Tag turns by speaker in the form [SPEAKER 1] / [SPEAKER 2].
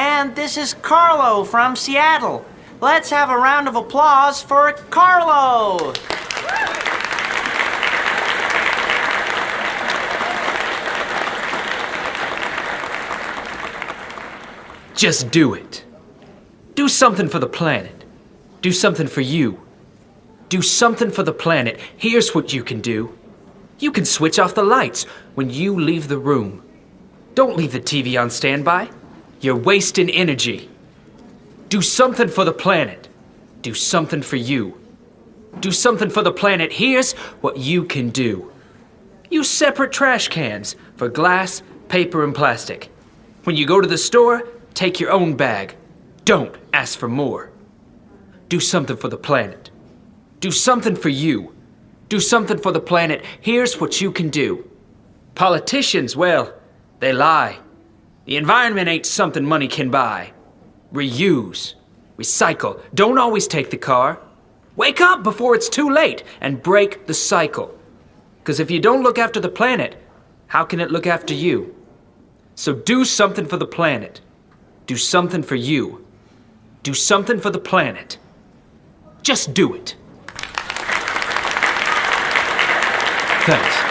[SPEAKER 1] And this is Carlo from Seattle. Let's have a round of applause for Carlo.
[SPEAKER 2] Just do it. Do something for the planet. Do something for you. Do something for the planet. Here's what you can do. You can switch off the lights when you leave the room. Don't leave the TV on standby. You're wasting energy. Do something for the planet. Do something for you. Do something for the planet. Here's what you can do. Use separate trash cans for glass, paper, and plastic. When you go to the store, take your own bag. Don't ask for more. Do something for the planet. Do something for you. Do something for the planet. Here's what you can do. Politicians, well, they lie. The environment ain't something money can buy. Reuse. Recycle. Don't always take the car. Wake up before it's too late and break the cycle. Because if you don't look after the planet, how can it look after you? So do something for the planet. Do something for you. Do something for the planet. Just do it. Thanks.